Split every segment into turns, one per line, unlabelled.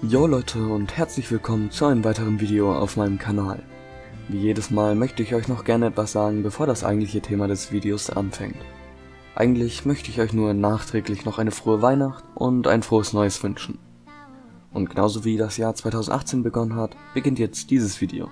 Jo Leute und herzlich willkommen zu einem weiteren Video auf meinem Kanal. Wie jedes Mal möchte ich euch noch gerne etwas sagen, bevor das eigentliche Thema des Videos anfängt. Eigentlich möchte ich euch nur nachträglich noch eine frohe Weihnacht und ein frohes Neues wünschen. Und genauso wie das Jahr 2018 begonnen hat, beginnt jetzt dieses Video.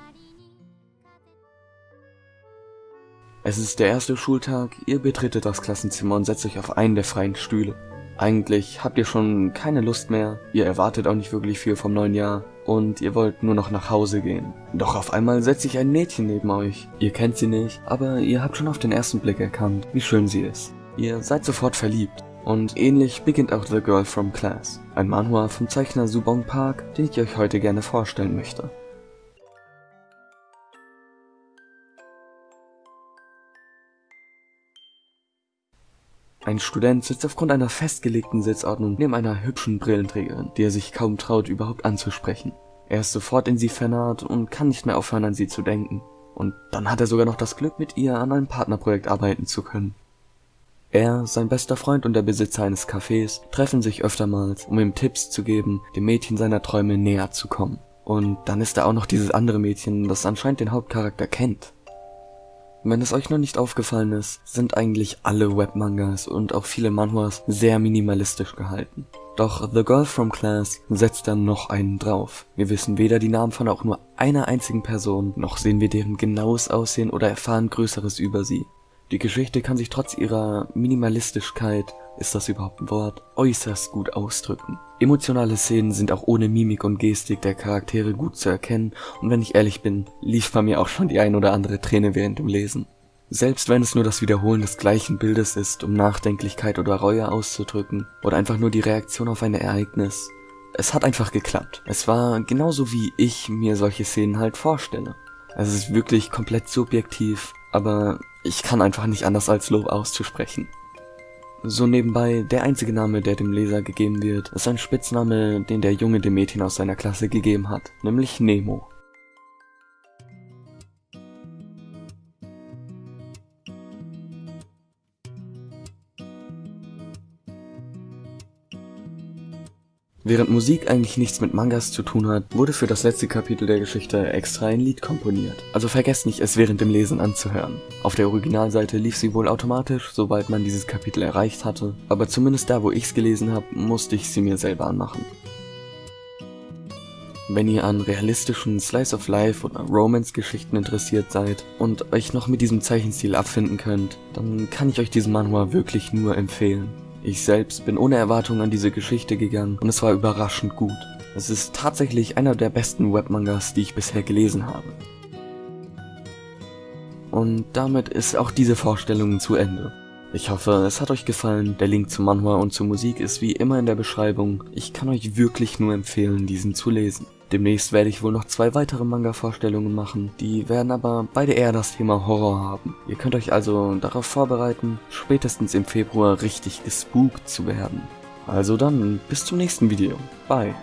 Es ist der erste Schultag, ihr betretet das Klassenzimmer und setzt euch auf einen der freien Stühle. Eigentlich habt ihr schon keine Lust mehr, ihr erwartet auch nicht wirklich viel vom neuen Jahr und ihr wollt nur noch nach Hause gehen. Doch auf einmal setzt sich ein Mädchen neben euch. Ihr kennt sie nicht, aber ihr habt schon auf den ersten Blick erkannt, wie schön sie ist. Ihr seid sofort verliebt. Und ähnlich beginnt auch The Girl from Class, ein Manhua vom Zeichner Subong Park, den ich euch heute gerne vorstellen möchte. Ein Student sitzt aufgrund einer festgelegten Sitzordnung neben einer hübschen Brillenträgerin, die er sich kaum traut, überhaupt anzusprechen. Er ist sofort in sie vernarrt und kann nicht mehr aufhören, an sie zu denken. Und dann hat er sogar noch das Glück, mit ihr an einem Partnerprojekt arbeiten zu können. Er, sein bester Freund und der Besitzer eines Cafés treffen sich öftermals, um ihm Tipps zu geben, dem Mädchen seiner Träume näher zu kommen. Und dann ist da auch noch dieses andere Mädchen, das anscheinend den Hauptcharakter kennt. Wenn es euch noch nicht aufgefallen ist, sind eigentlich alle Webmangas und auch viele Manhwas sehr minimalistisch gehalten. Doch The Girl from Class setzt dann noch einen drauf. Wir wissen weder die Namen von auch nur einer einzigen Person, noch sehen wir deren genaues Aussehen oder erfahren Größeres über sie. Die Geschichte kann sich trotz ihrer Minimalistischkeit, ist das überhaupt ein Wort, äußerst gut ausdrücken. Emotionale Szenen sind auch ohne Mimik und Gestik der Charaktere gut zu erkennen und wenn ich ehrlich bin, lief bei mir auch schon die ein oder andere Träne während dem Lesen. Selbst wenn es nur das Wiederholen des gleichen Bildes ist, um Nachdenklichkeit oder Reue auszudrücken, oder einfach nur die Reaktion auf ein Ereignis. Es hat einfach geklappt. Es war genauso wie ich mir solche Szenen halt vorstelle. Es ist wirklich komplett subjektiv, aber ich kann einfach nicht anders als Lob auszusprechen. So nebenbei, der einzige Name, der dem Leser gegeben wird, ist ein Spitzname, den der Junge dem Mädchen aus seiner Klasse gegeben hat, nämlich Nemo. Während Musik eigentlich nichts mit Mangas zu tun hat, wurde für das letzte Kapitel der Geschichte extra ein Lied komponiert. Also vergesst nicht, es während dem Lesen anzuhören. Auf der Originalseite lief sie wohl automatisch, sobald man dieses Kapitel erreicht hatte, aber zumindest da, wo ich's gelesen habe, musste ich sie mir selber anmachen. Wenn ihr an realistischen Slice of Life oder Romance-Geschichten interessiert seid und euch noch mit diesem Zeichenstil abfinden könnt, dann kann ich euch diesen Manhwa wirklich nur empfehlen. Ich selbst bin ohne Erwartung an diese Geschichte gegangen und es war überraschend gut. Es ist tatsächlich einer der besten Webmangas, die ich bisher gelesen habe. Und damit ist auch diese Vorstellung zu Ende. Ich hoffe, es hat euch gefallen. Der Link zum Manhwa und zur Musik ist wie immer in der Beschreibung. Ich kann euch wirklich nur empfehlen, diesen zu lesen. Demnächst werde ich wohl noch zwei weitere Manga-Vorstellungen machen, die werden aber beide eher das Thema Horror haben. Ihr könnt euch also darauf vorbereiten, spätestens im Februar richtig gespookt zu werden. Also dann, bis zum nächsten Video. Bye.